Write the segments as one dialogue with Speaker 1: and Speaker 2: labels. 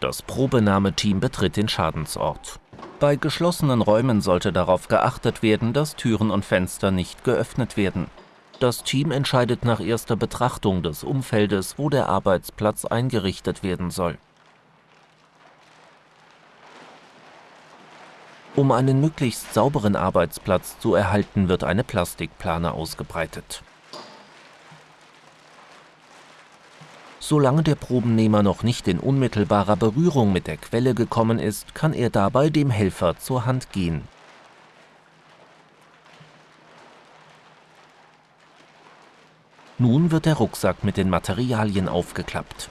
Speaker 1: Das Probenahmeteam betritt den Schadensort. Bei geschlossenen Räumen sollte darauf geachtet werden, dass Türen und Fenster nicht geöffnet werden. Das Team entscheidet nach erster Betrachtung des Umfeldes, wo der Arbeitsplatz eingerichtet werden soll. Um einen möglichst sauberen Arbeitsplatz zu erhalten, wird eine Plastikplane ausgebreitet. Solange der Probennehmer noch nicht in unmittelbarer Berührung mit der Quelle gekommen ist, kann er dabei dem Helfer zur Hand gehen. Nun wird der Rucksack mit den Materialien aufgeklappt.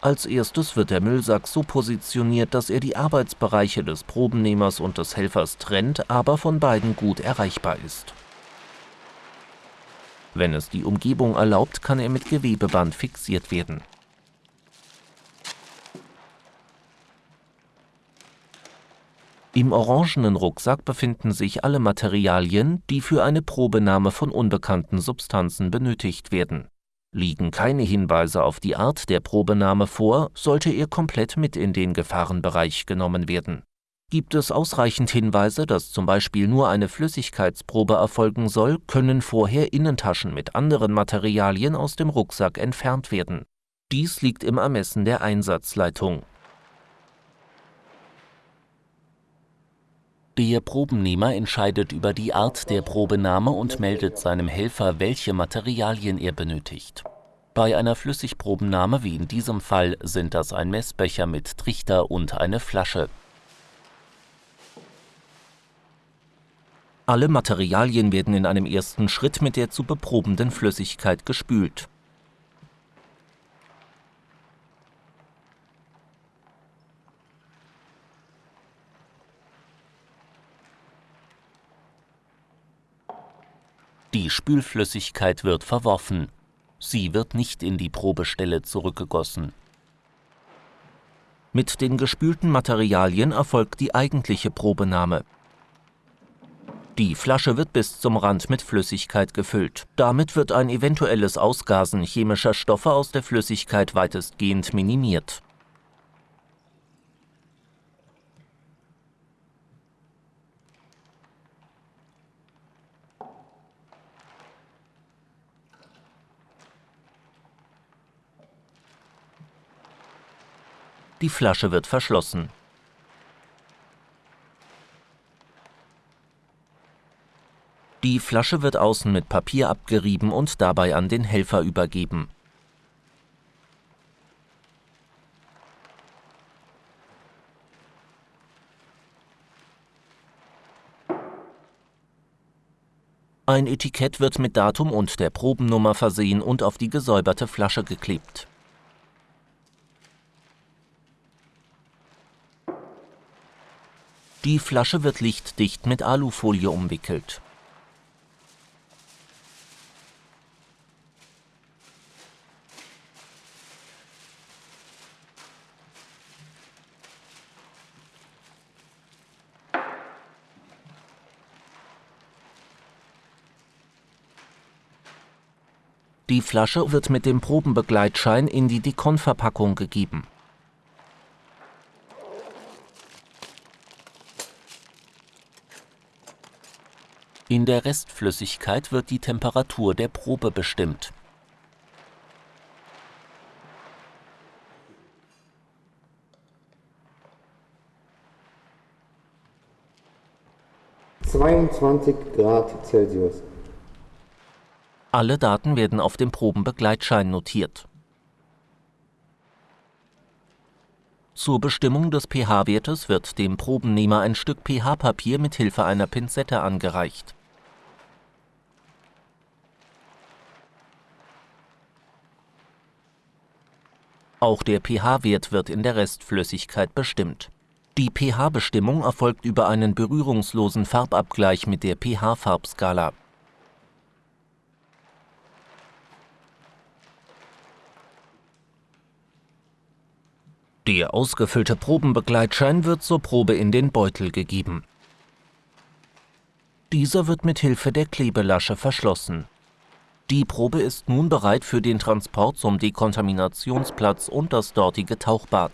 Speaker 1: Als erstes wird der Müllsack so positioniert, dass er die Arbeitsbereiche des Probennehmers und des Helfers trennt, aber von beiden gut erreichbar ist. Wenn es die Umgebung erlaubt, kann er mit Gewebeband fixiert werden. Im orangenen Rucksack befinden sich alle Materialien, die für eine Probenahme von unbekannten Substanzen benötigt werden Liegen keine Hinweise auf die Art der Probenahme vor, sollte er komplett mit in den Gefahrenbereich genommen werden. Gibt es ausreichend Hinweise, dass zum Beispiel nur eine Flüssigkeitsprobe erfolgen soll, können vorher Innentaschen mit anderen Materialien aus dem Rucksack entfernt werden. Dies liegt im Ermessen der Einsatzleitung. Der Probennehmer entscheidet über die Art der Probenahme und meldet seinem Helfer, welche Materialien er benötigt. Bei einer Flüssigprobennahme wie in diesem Fall sind das ein Messbecher mit Trichter und eine Flasche. Alle Materialien werden in einem ersten Schritt mit der zu beprobenden Flüssigkeit gespült. Die Spülflüssigkeit wird verworfen. Sie wird nicht in die Probestelle zurückgegossen. Mit den gespülten Materialien erfolgt die eigentliche Probenahme. Die Flasche wird bis zum Rand mit Flüssigkeit gefüllt. Damit wird ein eventuelles Ausgasen chemischer Stoffe aus der Flüssigkeit weitestgehend minimiert. Die Flasche wird verschlossen. Die Flasche wird außen mit Papier abgerieben und dabei an den Helfer übergeben. Ein Etikett wird mit Datum und der Probennummer versehen und auf die gesäuberte Flasche geklebt. Die Flasche wird lichtdicht mit Alufolie umwickelt. Die Flasche wird mit dem Probenbegleitschein in die Dekonverpackung gegeben. In der Restflüssigkeit wird die Temperatur der Probe bestimmt.
Speaker 2: Zweiundzwanzig Grad Celsius.
Speaker 1: Alle Daten werden auf dem Probenbegleitschein notiert. Zur Bestimmung des pH-Wertes wird dem Probennehmer ein Stück pH-Papier mit Hilfe einer Pinzette angereicht Auch der pH-Wert wird in der Restflüssigkeit bestimmt. Die pH-Bestimmung erfolgt über einen berührungslosen Farbabgleich mit der pH-Farbskala. Der ausgefüllte Probenbegleitschein wird zur Probe in den Beutel gegeben. Dieser wird mit Hilfe der Klebelasche verschlossen. Die Probe ist nun bereit für den Transport zum Dekontaminationsplatz und das dortige Tauchbad.